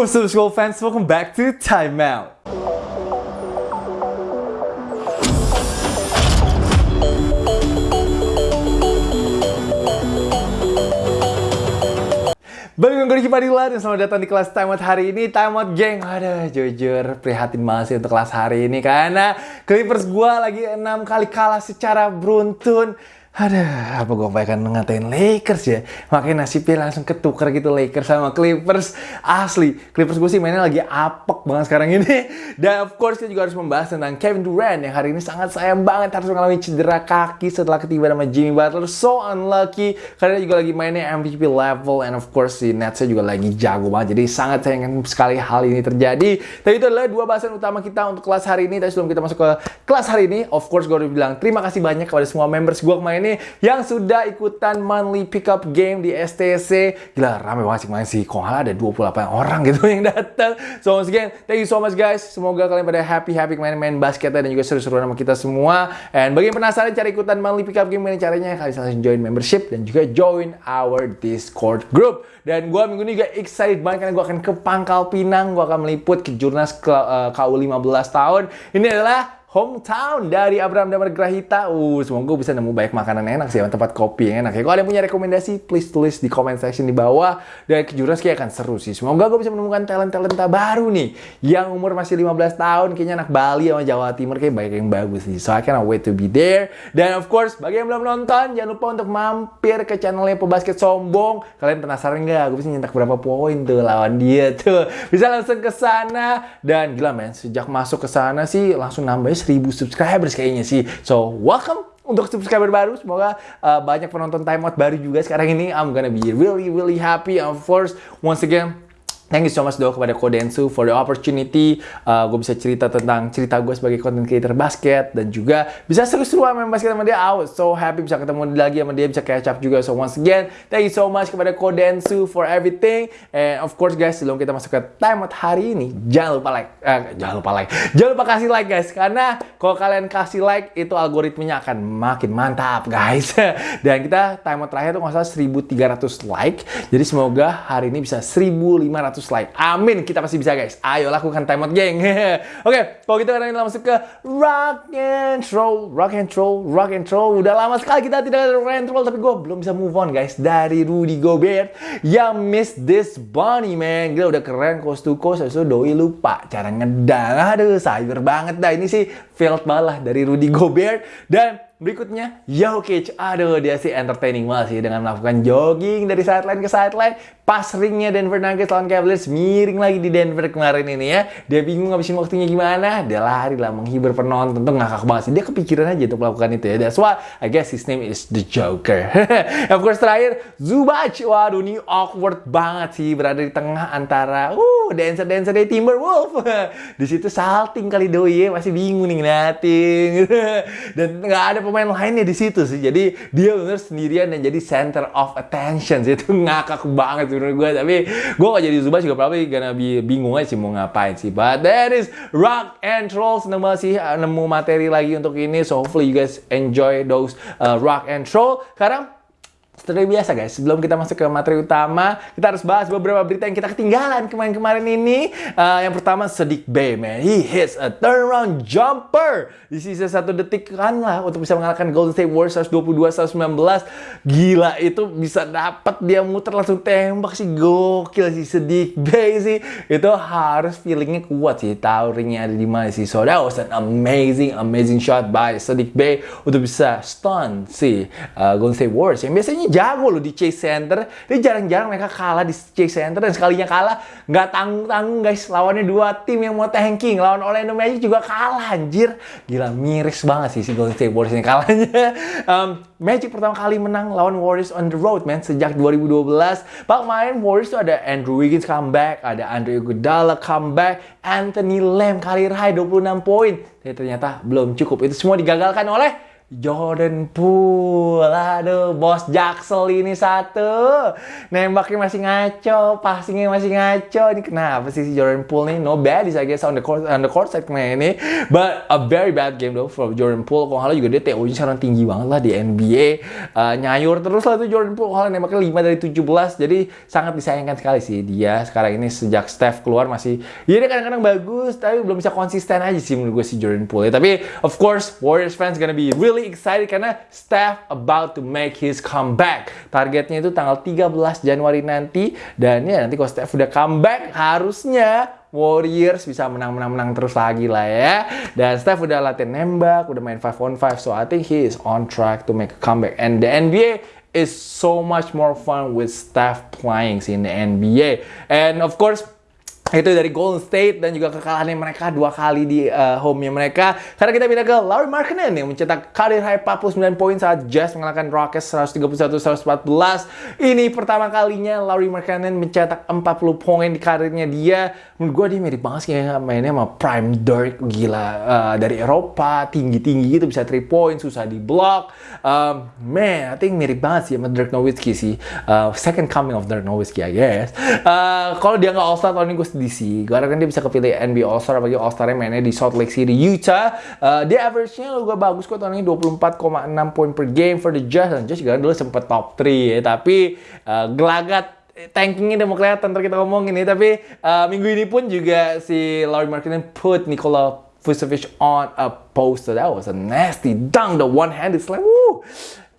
What's up school fans, welcome back to Time Out. Balik dengan gue Padilla dan selamat datang di kelas Time Out hari ini. Time Out geng, aduh jujur prihatin banget sih untuk kelas hari ini. Karena Clippers gue lagi 6 kali kalah secara beruntun ada apa gue bayangkan ngatain Lakers ya? Makanya nasibnya langsung ketukar gitu Lakers sama Clippers. Asli, Clippers gue sih mainnya lagi apek banget sekarang ini. Dan of course kita juga harus membahas tentang Kevin Durant yang hari ini sangat sayang banget harus mengalami cedera kaki setelah ketiba sama Jimmy Butler. So unlucky karena dia juga lagi mainnya MVP level and of course si Netsnya juga lagi jago banget. Jadi sangat sayang sekali hal ini terjadi. Tapi itu adalah dua bahasan utama kita untuk kelas hari ini. Tapi sebelum kita masuk ke kelas hari ini, of course gue udah bilang terima kasih banyak kepada semua members gue kemarin ini yang sudah ikutan monthly pickup game di STC. Gila, rame banget sih main sih. Kok ada 28 orang gitu yang datang. So once again, thank you so much guys. Semoga kalian pada happy-happy main-main basket dan juga seru-seruan sama kita semua. And bagi yang penasaran cara ikutan monthly pickup game ini caranya, kalian langsung join membership dan juga join our Discord group. Dan gue minggu ini juga excited banget karena gue akan ke Pangkal Pinang. Gue akan meliput ke Jurnas KU 15 tahun. Ini adalah hometown dari Abraham Damar Grahita. Uh, semoga bisa nemu banyak makanan enak sih, tempat kopi yang enak ya. Kalau ada yang punya rekomendasi, please tulis di comment section di bawah. Dan kejuran kayak akan seru sih. Semoga gue bisa menemukan talent-talenta baru nih. Yang umur masih 15 tahun, kayaknya anak Bali sama Jawa Timur kayak banyak yang bagus sih. So I cannot wait to be there. Dan of course, bagi yang belum nonton, jangan lupa untuk mampir ke channelnya Pebasket Sombong. Kalian penasaran nggak? Gue bisa nyetak berapa poin tuh lawan dia tuh. Bisa langsung ke sana. Dan gila men, sejak masuk ke sana sih langsung nambah 1000 subscribers kayaknya sih. So, welcome untuk subscriber baru. Semoga uh, banyak penonton timeout baru juga sekarang ini. I'm gonna be really, really happy. Of course, once again, Thank you so much doa kepada Kodensu for the opportunity. Uh, gue bisa cerita tentang cerita gue sebagai content creator basket dan juga bisa seru-seruan main basket sama dia. I was so happy bisa ketemu lagi sama dia, bisa catch up juga. So once again, thank you so much kepada Kodensu for everything. And of course guys, sebelum kita masuk ke timeout hari ini, jangan lupa like, uh, jangan lupa like, jangan lupa kasih like guys, karena kalau kalian kasih like itu algoritmanya akan makin mantap guys. dan kita timeout terakhir tuh nggak salah 1300 like. Jadi semoga hari ini bisa 1500 like. Amin, kita pasti bisa guys. Ayo lakukan timeout geng. Oke, okay, kalau gitu kita langsung ke rock and roll, rock and roll, rock and roll. Udah lama sekali kita tidak ada rock and roll, tapi gue belum bisa move on guys dari Rudy Gobert yang miss this bunny man. Gila udah keren coast to coast, itu doi lupa cara ngedang. Aduh, cyber banget dah. Ini sih failed malah dari Rudy Gobert dan Berikutnya, Jokic. Aduh, dia sih entertaining banget sih dengan melakukan jogging dari sideline ke sideline. Pas ringnya Denver Nuggets lawan Cavaliers miring lagi di Denver kemarin ini ya. Dia bingung ngabisin waktunya gimana. Dia lari lah menghibur penonton. Tentu ngakak banget sih. Dia kepikiran aja untuk melakukan itu ya. That's why I guess his name is the Joker. of course terakhir, Zubac. Waduh, ini awkward banget sih berada di tengah antara uh dancer-dancer dari Timberwolf. di situ salting kali doi ya. Masih bingung nih ngeliatin. Dan nggak ada pemain lainnya di situ sih. Jadi dia benar sendirian dan jadi center of attention. Itu ngakak banget sih menurut gue tapi gue gak jadi Zubac juga probably gonna be bingung aja sih mau ngapain sih but that is rock and roll seneng banget sih uh, nemu materi lagi untuk ini so hopefully you guys enjoy those uh, rock and roll sekarang seperti biasa guys, sebelum kita masuk ke materi utama, kita harus bahas beberapa berita yang kita ketinggalan kemarin-kemarin ini. Uh, yang pertama, Sedik Bay, man. He hits a turnaround jumper di sisa satu detik kan lah untuk bisa mengalahkan Golden State Warriors 122-119. Gila, itu bisa dapat dia muter langsung tembak sih. Gokil sih Sedik Bay sih. Itu harus feelingnya kuat sih. Tahu ringnya ada di mana sih. So that was an amazing, amazing shot by Sedik Bay untuk bisa stun si uh, Golden State Warriors. Yang biasanya jago loh di Chase Center. Dia jarang-jarang mereka kalah di Chase Center dan sekalinya kalah nggak tanggung-tanggung guys. Lawannya dua tim yang mau tanking. Lawan Orlando Magic juga kalah anjir. Gila miris banget sih si Golden State Warriors ini kalahnya. um, Magic pertama kali menang lawan Warriors on the road man sejak 2012. Pak main Warriors tuh ada Andrew Wiggins comeback, ada Andre Iguodala comeback, Anthony Lamb kali high 26 poin. Tapi ternyata belum cukup. Itu semua digagalkan oleh Jordan Poole. Aduh, bos Jaksel ini satu. Nembaknya masih ngaco, passingnya masih ngaco. Ini kenapa sih si Jordan Poole nih? No bad, I guess on the court, on the court kemarin ini. But a very bad game though for Jordan Poole. Kalau juga dia TO-nya sekarang tinggi banget lah di NBA. Uh, nyayur terus lah tuh Jordan Poole. Kalau nembaknya 5 dari 17. Jadi sangat disayangkan sekali sih dia sekarang ini sejak Steph keluar masih ya dia kadang-kadang bagus tapi belum bisa konsisten aja sih menurut gue si Jordan Poole. Tapi of course Warriors fans gonna be really really excited karena Steph about to make his comeback. Targetnya itu tanggal 13 Januari nanti. Dan ya nanti kalau Steph udah comeback harusnya Warriors bisa menang-menang-menang terus lagi lah ya. Dan Steph udah latihan nembak, udah main 5 on 5. So I think he is on track to make a comeback. And the NBA is so much more fun with Steph playing in the NBA. And of course, itu dari Golden State dan juga kekalahannya mereka dua kali di uh, home-nya mereka. Karena kita pindah ke Larry Markkinen yang mencetak karir high 49 poin saat Jazz mengalahkan Rockets 131-114. Ini pertama kalinya Larry Markkinen mencetak 40 poin di karirnya dia. Menurut gue dia mirip banget sih ya, mainnya sama Prime Dirk gila uh, dari Eropa, tinggi-tinggi gitu bisa 3 point, susah di block. Um, man, I think mirip banget sih sama Dirk Nowitzki sih. Uh, second coming of Dirk Nowitzki I guess. Uh, kalau dia nggak All-Star tahun ini gue DC. Gue harapkan dia bisa kepilih NBA All-Star, apalagi All-Star-nya mainnya di Salt Lake City, Utah. Uh, dia average-nya juga bagus kok tahun ini 24,6 poin per game for the Jazz. Dan Jazz juga dulu sempet top 3 ya, tapi uh, gelagat tankingnya udah mau kelihatan kita ngomongin nih tapi uh, minggu ini pun juga si Laurie Markkinen put Nikola Vucevic on a poster that was a nasty dunk the one handed slam woo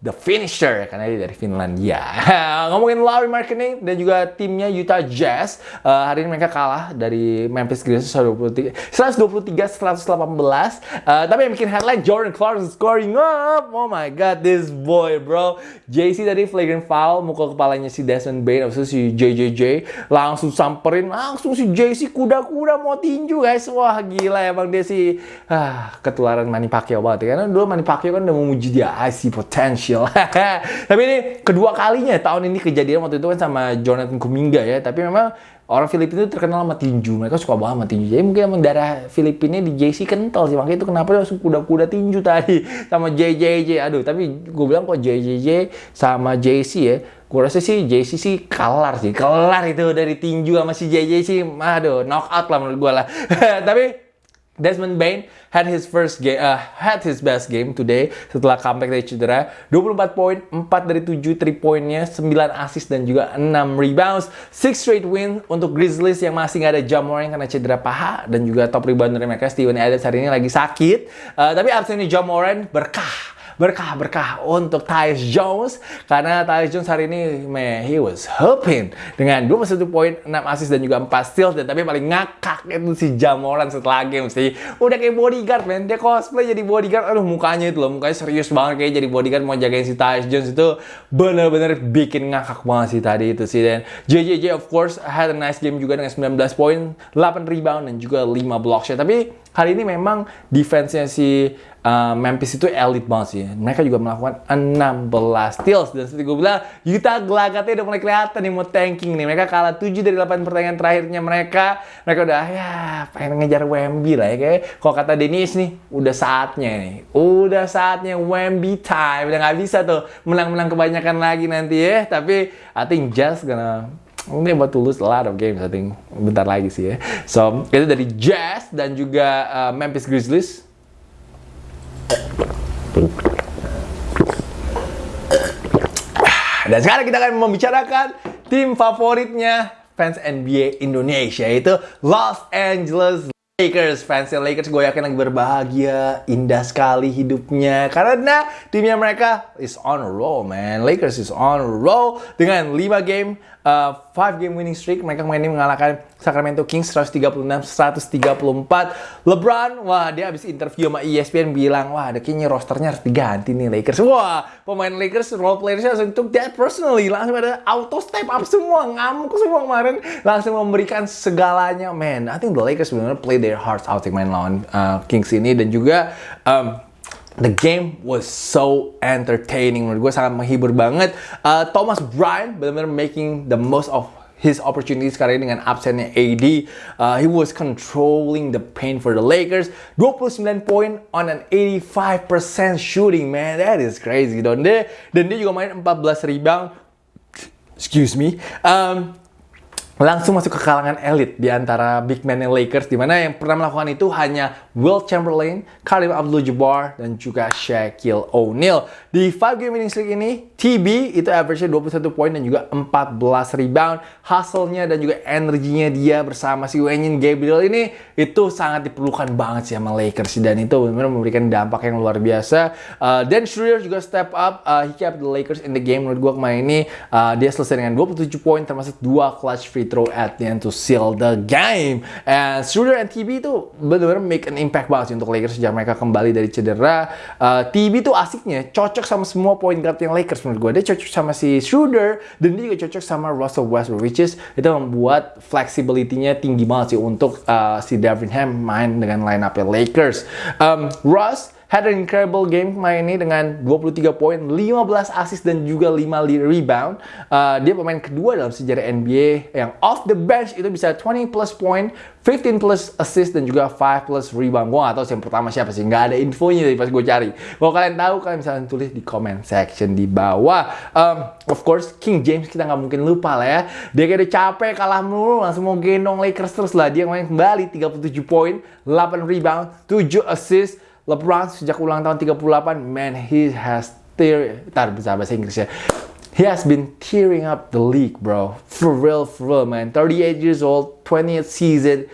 the finisher karena dia dari Finlandia. Ngomongin Larry Markkinen dan juga timnya Utah Jazz, uh, hari ini mereka kalah dari Memphis Grizzlies 123 123 118. Uh, tapi yang bikin headline Jordan Clarkson scoring up. Oh my god, this boy, bro. JC tadi flagrant foul mukul kepalanya si Desmond Bain habis itu si JJJ langsung samperin langsung si JC kuda-kuda mau tinju guys. Wah, gila emang dia si ah, ketularan Manny Pacquiao banget ya. Karena dulu Manny Pacquiao kan udah memuji dia I see potential kecil. tapi ini kedua kalinya tahun ini kejadian waktu itu kan sama Jonathan Kuminga ya. Tapi memang orang Filipina itu terkenal sama tinju. Mereka suka banget sama tinju. Jadi mungkin emang darah Filipina di JC kental sih. Makanya itu kenapa dia langsung kuda-kuda tinju tadi sama JJJ. Aduh, tapi gue bilang kok JJJ sama JC ya. Gue rasa sih JC sih kelar sih. Kelar itu dari tinju sama si JJ sih. Aduh, knockout lah menurut gue lah. tapi Desmond Bain had his first game, uh, had his best game today setelah comeback dari cedera. 24 poin, 4 dari 7 3 poinnya, 9 assist dan juga 6 rebounds. 6 straight win untuk Grizzlies yang masih nggak ada Jamoran karena cedera paha dan juga top rebounder mereka Steven Adams hari ini lagi sakit. Uh, tapi absennya Jamoran berkah berkah-berkah untuk Tyus Jones karena Tyus Jones hari ini man, he was helping dengan 21 poin, 6 assist dan juga 4 steals dan tapi paling ngakak itu si Jamoran setelah game sih. Udah kayak bodyguard man, dia cosplay jadi bodyguard. Aduh mukanya itu loh, mukanya serius banget kayak jadi bodyguard mau jagain si Tyus Jones itu bener-bener bikin ngakak banget sih tadi itu sih dan JJJ of course had a nice game juga dengan 19 poin, 8 rebound dan juga 5 block shot. Tapi hari ini memang defense-nya si uh, Memphis itu elit banget sih. Mereka juga melakukan 16 steals. Dan seperti gue bilang, Utah gelagatnya udah mulai kelihatan nih mau tanking nih. Mereka kalah 7 dari 8 pertandingan terakhirnya mereka. Mereka udah ya pengen ngejar Wemby lah ya. Kayak kalau kata Dennis nih, udah saatnya nih. Udah saatnya Wemby time. Udah nggak bisa tuh menang-menang kebanyakan lagi nanti ya. Tapi I think just gonna about to lose a lot of games, I think. Bentar lagi sih ya. So, itu dari Jazz dan juga uh, Memphis Grizzlies. Dan sekarang kita akan membicarakan tim favoritnya fans NBA Indonesia yaitu Los Angeles Lakers. Fans Lakers gue yakin lagi berbahagia indah sekali hidupnya. Karena timnya mereka is on a roll man. Lakers is on a roll dengan 5 game uh, 5 game winning streak mereka ini mengalahkan Sacramento Kings 136-134 LeBron wah dia habis interview sama ESPN bilang wah ada kayaknya rosternya harus diganti nih Lakers. Wah pemain Lakers role playersnya langsung took that personally. Langsung ada auto step up semua ngamuk semua kemarin. Langsung memberikan segalanya. Man I think the Lakers benar play their hearts out yang main lawan uh, Kings ini. Dan juga um, The game was so entertaining menurut gue sangat menghibur banget. Uh, Thomas Bryant benar-benar making the most of his opportunity sekarang ini dengan absennya AD. Uh, he was controlling the paint for the Lakers. 29 poin on an 85% shooting, man. That is crazy. Dan dia, dan dia juga main 14 rebound. Excuse me. Um, langsung masuk ke kalangan elit di antara big man Lakers di mana yang pernah melakukan itu hanya Will Chamberlain, Karim Abdul-Jabbar dan juga Shaquille O'Neal. Di 5 game winning streak ini, TB itu average-nya 21 poin dan juga 14 rebound. Hustle-nya dan juga energinya dia bersama si Wenyin Gabriel ini itu sangat diperlukan banget sih sama Lakers dan itu benar-benar memberikan dampak yang luar biasa. Uh, Dan Schroeder juga step up, uh, he kept the Lakers in the game menurut gue kemarin ini uh, dia selesai dengan 27 poin termasuk dua clutch free throw at the end to seal the game. And Schroeder and TB itu benar-benar make an impact banget sih untuk Lakers sejak mereka kembali dari cedera. Uh, TB tuh asiknya cocok sama semua point guard yang Lakers menurut gue. Dia cocok sama si Schroeder dan dia juga cocok sama Russell Westbrook which is itu membuat flexibility-nya tinggi banget sih untuk uh, si Darvin Ham main dengan line up Lakers. Um, Russ had an incredible game main ini dengan 23 poin, 15 assist dan juga 5 rebound. Uh, dia pemain kedua dalam sejarah NBA yang off the bench itu bisa 20 plus point, 15 plus assist dan juga 5 plus rebound. Gue gak tau yang pertama siapa sih, nggak ada infonya dari pas gue cari. Kalau kalian tahu, kalian bisa tulis di comment section di bawah. Um, of course, King James kita nggak mungkin lupa lah ya. Dia kayak udah capek kalah mulu, langsung mau gendong Lakers terus lah. Dia main kembali 37 poin, 8 rebound, 7 assist. LeBron sejak ulang tahun 38, man, he has tear, tar bisa bahasa Inggris ya. He has been tearing up the league, bro. For real, for real, man. 38 years old, 20th season.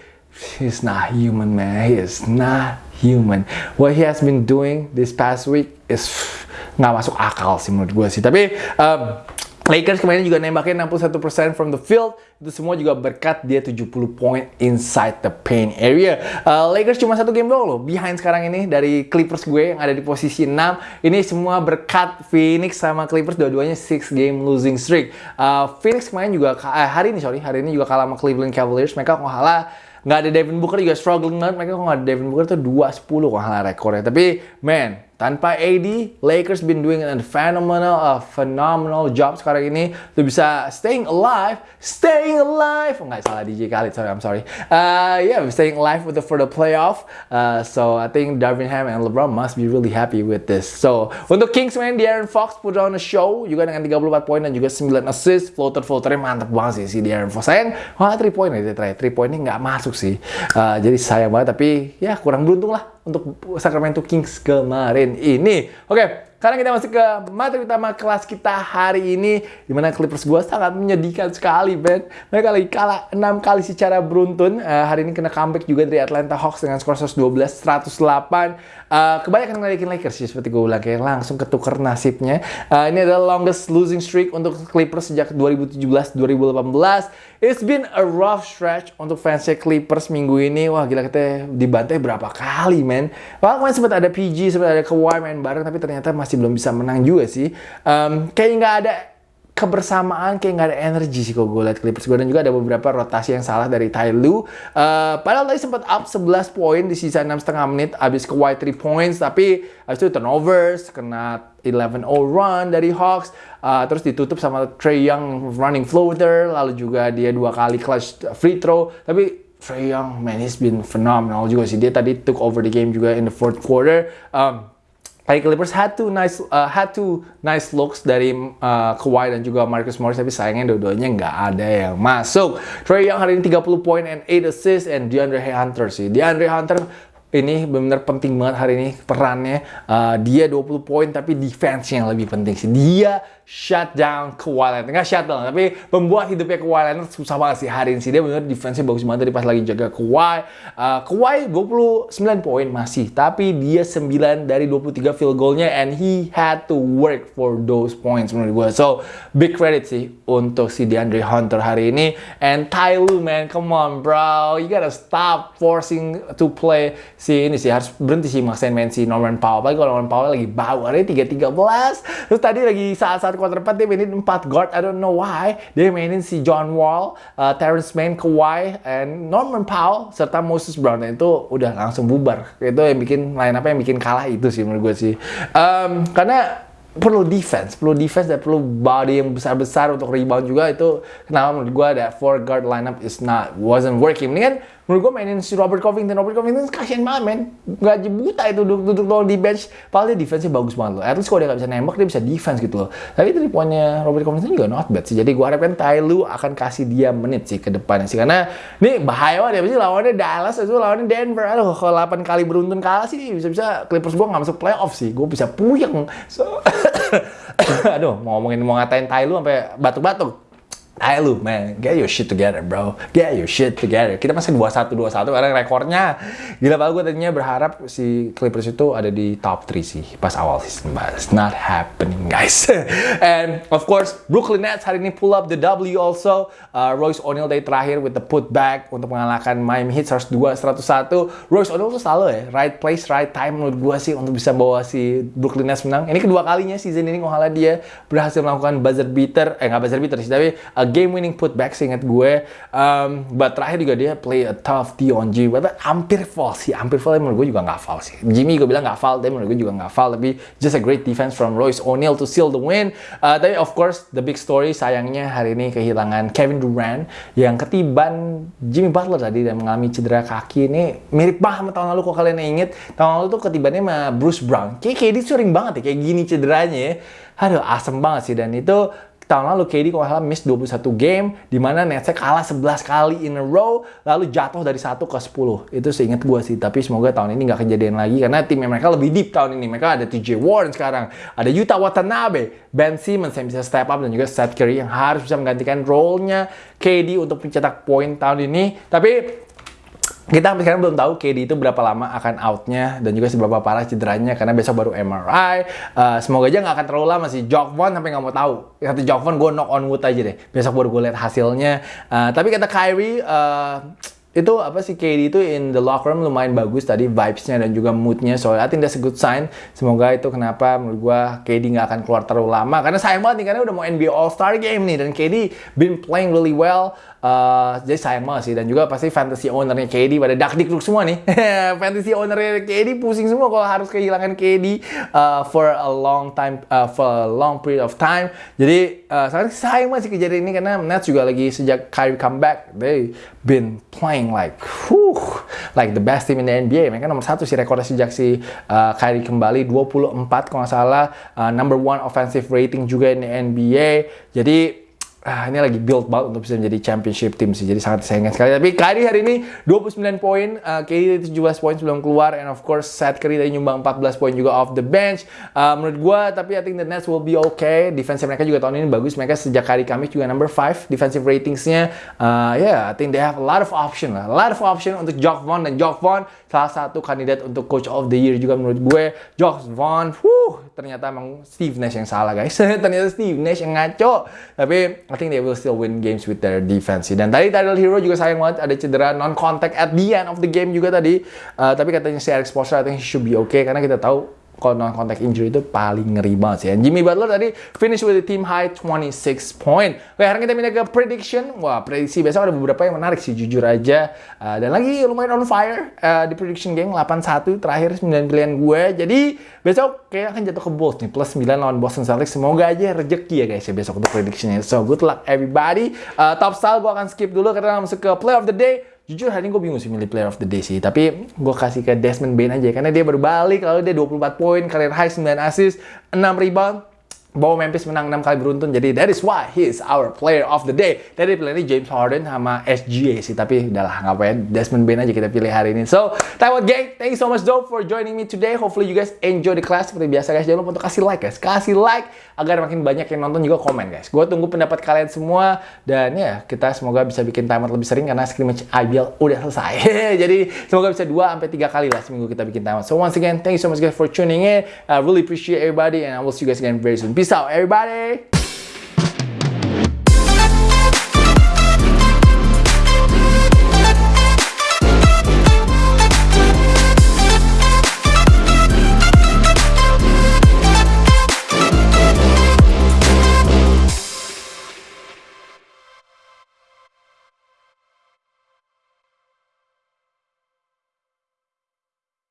He's not human, man. He is not human. What he has been doing this past week is nggak masuk akal sih menurut gue sih. Tapi um, Lakers kemarin juga nembakin 61% from the field. Itu semua juga berkat dia 70 point inside the paint area. Uh, Lakers cuma satu game doang loh. Behind sekarang ini dari Clippers gue yang ada di posisi 6. Ini semua berkat Phoenix sama Clippers dua-duanya 6 game losing streak. Uh, Phoenix kemarin juga, uh, hari ini sorry, hari ini juga kalah sama Cleveland Cavaliers. Mereka kok kalah nggak ada Devin Booker juga struggling banget. Mereka kok nggak ada Devin Booker tuh 2-10 kok kalah rekornya. Tapi man, tanpa AD, Lakers been doing a phenomenal, a phenomenal job sekarang ini. Tuh bisa staying alive, staying alive. Nggak salah DJ Khalid, sorry, I'm sorry. Uh, yeah, staying alive with the, for the playoff. Uh, so I think Darvin Ham and LeBron must be really happy with this. So untuk Kings man, De'Aaron Fox put on a show juga dengan 34 poin dan juga 9 assist. Floater floaternya mantap banget sih si De'Aaron Fox. Sayang, wah 3 poin ya terakhir. 3 poin ini nggak masuk sih. Uh, jadi sayang banget, tapi ya kurang beruntung lah untuk Sacramento Kings kemarin ini. Oke, sekarang kita masuk ke materi utama kelas kita hari ini di mana Clippers gue sangat menyedihkan sekali, Ben. Mereka lagi kalah 6 kali secara beruntun. Uh, hari ini kena comeback juga dari Atlanta Hawks dengan skor 112 108. Uh, kebanyakan ngelekin Lakers sih seperti gue bilang kayak langsung ketuker nasibnya. Uh, ini adalah longest losing streak untuk Clippers sejak 2017-2018. It's been a rough stretch untuk fansnya Clippers minggu ini. Wah gila kita dibantai berapa kali men. Kemarin sempat ada PG, sempat ada Kawhi main bareng tapi ternyata masih belum bisa menang juga sih. Um, kayak nggak ada kebersamaan kayak nggak ada energi sih kalau gue liat Clippers. Gue dan juga ada beberapa rotasi yang salah dari Ty Lue. Uh, padahal tadi sempat up 11 poin di sisa 6 setengah menit abis ke white 3 points tapi abis itu turnovers kena 11-0 run dari Hawks. Uh, terus ditutup sama Trey Young running floater lalu juga dia dua kali clutch free throw. Tapi Trey Young man he's been phenomenal juga sih. Dia tadi took over the game juga in the fourth quarter. Um, Like Clippers had two nice uh, had two nice looks dari uh, Kawhi dan juga Marcus Morris tapi sayangnya dua-duanya nggak ada yang masuk. Trey Young hari ini 30 poin and 8 assists and DeAndre Hunter sih. DeAndre Hunter ini benar-benar penting banget hari ini perannya. Uh, dia 20 poin tapi defense yang lebih penting sih. Dia shut down Kawhi Leonard. Nggak shut down, tapi membuat hidupnya Kawhi Leonard susah banget sih hari ini sih. Dia benar defense-nya bagus banget tadi pas lagi jaga Kawhi. Uh, Kawhi 29 poin masih, tapi dia 9 dari 23 field goal-nya and he had to work for those points menurut gue. So, big credit sih untuk si DeAndre Hunter hari ini. And Ty Lue, man, come on bro. You gotta stop forcing to play si ini sih. Harus berhenti sih maksain main si Norman Powell. Apalagi kalau Norman Powell lagi bau. Hari ini 3-13. Terus tadi lagi saat-saat quarter 4 dia mainin 4 guard. I don't know why. Dia mainin si John Wall, uh, Terrence Mann, Kawhi, and Norman Powell serta Moses Brown. Dan itu udah langsung bubar. Itu yang bikin lain apa yang bikin kalah itu sih menurut gue sih. Um, karena perlu defense, perlu defense dan perlu body yang besar-besar untuk rebound juga. Itu kenapa menurut gue ada four guard lineup is not wasn't working. Mendingan menurut gue mainin si Robert Covington. Robert Covington kasihan banget men. Gak buta itu duduk duduk doang di bench. Padahal dia defense bagus banget loh. At least kalau dia gak bisa nembak dia bisa defense gitu loh. Tapi dari poinnya Robert Covington juga not bad sih. Jadi gue harapkan Ty Lue akan kasih dia menit sih ke depannya sih. Karena ini bahaya banget ya pasti lawannya Dallas itu lawannya Denver. Aduh kalau 8 kali beruntun kalah sih bisa-bisa Clippers gue gak masuk playoff sih. Gue bisa puyeng. So, aduh mau ngomongin mau ngatain Ty Lue sampai batuk-batuk Ayo lu, man, get your shit together, bro. Get your shit together. Kita masih 2-1-2-1 karena rekornya. Gila banget gue tadinya berharap si Clippers itu ada di top 3 sih pas awal season. But it's not happening, guys. And of course, Brooklyn Nets hari ini pull up the W also. Uh, Royce O'Neal dari terakhir with the putback untuk mengalahkan Miami Heat 102-101. Royce O'Neal tuh selalu ya, right place, right time menurut gue sih untuk bisa bawa si Brooklyn Nets menang. Ini kedua kalinya season ini kalau dia berhasil melakukan buzzer beater, eh nggak buzzer beater sih, tapi uh, game winning putback seingat gue. Um, but terakhir juga dia play a tough D on G. But hampir foul sih, hampir foul. Menurut gue juga nggak foul sih. Jimmy gue bilang nggak foul, tapi menurut gue juga nggak foul. Tapi just a great defense from Royce O'Neal to seal the win. Uh, tapi of course the big story sayangnya hari ini kehilangan Kevin Durant yang ketiban Jimmy Butler tadi dan mengalami cedera kaki ini mirip banget sama tahun lalu kalau kalian inget tahun lalu tuh ketibannya sama Bruce Brown kayak KD sering banget ya kayak gini cederanya ya aduh asem banget sih dan itu tahun lalu KD kalau salah miss 21 game di mana Netsnya kalah 11 kali in a row lalu jatuh dari 1 ke 10 itu seingat gue sih tapi semoga tahun ini nggak kejadian lagi karena tim mereka lebih deep tahun ini. Mereka ada TJ Warren sekarang ada Yuta Watanabe Ben Simmons yang bisa step up dan juga Seth Curry yang harus bisa menggantikan role-nya KD untuk mencetak poin tahun ini. Tapi kita sampai sekarang belum tahu KD itu berapa lama akan outnya dan juga seberapa parah cederanya karena besok baru MRI. Uh, semoga aja nggak akan terlalu lama sih. Jock Vaughn sampai nggak mau tahu. Satu Jock Vaughn gue knock on wood aja deh. Besok baru gue lihat hasilnya. Uh, tapi kata Kyrie, uh, itu apa sih KD itu in the locker room lumayan bagus tadi vibes-nya dan juga mood-nya so I think that's a good sign semoga itu kenapa menurut gua KD nggak akan keluar terlalu lama karena sayang banget nih karena udah mau NBA All Star Game nih dan KD been playing really well Uh, jadi sayang banget sih dan juga pasti fantasy ownernya KD pada dak dikduk semua nih. Fantasy ownernya KD pusing semua kalau harus kehilangan KD uh, for a long time uh, for a long period of time. Jadi uh, sangat sayang banget sih kejadian ini karena Nets juga lagi sejak Kyrie comeback they been playing like whew, like the best team in the NBA mereka nomor satu sih rekornya sejak si uh, Kyrie kembali 24 kalau nggak salah uh, number one offensive rating juga in the NBA jadi ah, ini lagi build banget untuk bisa menjadi championship team sih. Jadi sangat disayangkan sekali. Tapi Kyrie hari ini 29 poin, uh, KD 17 poin sebelum keluar, and of course Seth Curry tadi nyumbang 14 poin juga off the bench. Uh, menurut gue, tapi I think the Nets will be okay. Defense mereka juga tahun ini bagus. Mereka sejak hari Kamis juga number 5 defensive ratingsnya. Uh, yeah, I think they have a lot of option lah. A lot of option untuk Jock Vaughn dan Jock Vaughn salah satu kandidat untuk Coach of the Year juga menurut gue. Jock Vaughn, whew, ternyata emang Steve Nash yang salah guys. ternyata Steve Nash yang ngaco. Tapi I think they will still win games with their defense. Dan tadi Tyler Hero juga sayang banget ada cedera non contact at the end of the game juga tadi. Uh, tapi katanya si Eric Spoelstra I think he should be okay karena kita tahu non contact injury itu paling ngeri banget sih. Jimmy Butler tadi finish with the team high 26 point. Oke, sekarang kita pindah ke prediction. Wah, prediksi besok ada beberapa yang menarik sih jujur aja. Uh, dan lagi lumayan on fire uh, di prediction game 8-1 terakhir 9 pilihan gue. Jadi besok kayak akan jatuh ke Bulls nih plus 9 lawan Boston Celtics. Semoga aja rezeki ya guys ya besok untuk predictionnya. So good luck everybody. Uh, top style gue akan skip dulu karena masuk ke play of the day jujur hari ini gue bingung sih milih player of the day sih tapi gue kasih ke Desmond Bain aja karena dia baru balik lalu dia 24 poin career high 9 assist 6 rebound bawa Memphis menang 6 kali beruntun. Jadi that is why he is our player of the day. Tadi ini James Harden sama SGA sih, tapi udahlah ngapain Desmond Bain aja kita pilih hari ini. So, Taiwan Gang, thank you so much though for joining me today. Hopefully you guys enjoy the class seperti biasa guys. Jangan lupa untuk kasih like guys, kasih like agar makin banyak yang nonton juga komen guys. Gue tunggu pendapat kalian semua dan ya kita semoga bisa bikin timer lebih sering karena scrimmage IBL udah selesai. Jadi semoga bisa 2 sampai 3 kali lah seminggu kita bikin timer. So once again, thank you so much guys for tuning in. I really appreciate everybody and I will see you guys again very soon. Peace out, everybody.